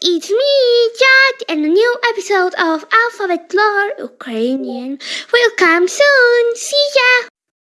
It's me, Jack, and a new episode of Alphabet Lore Ukrainian. will come soon, see ya!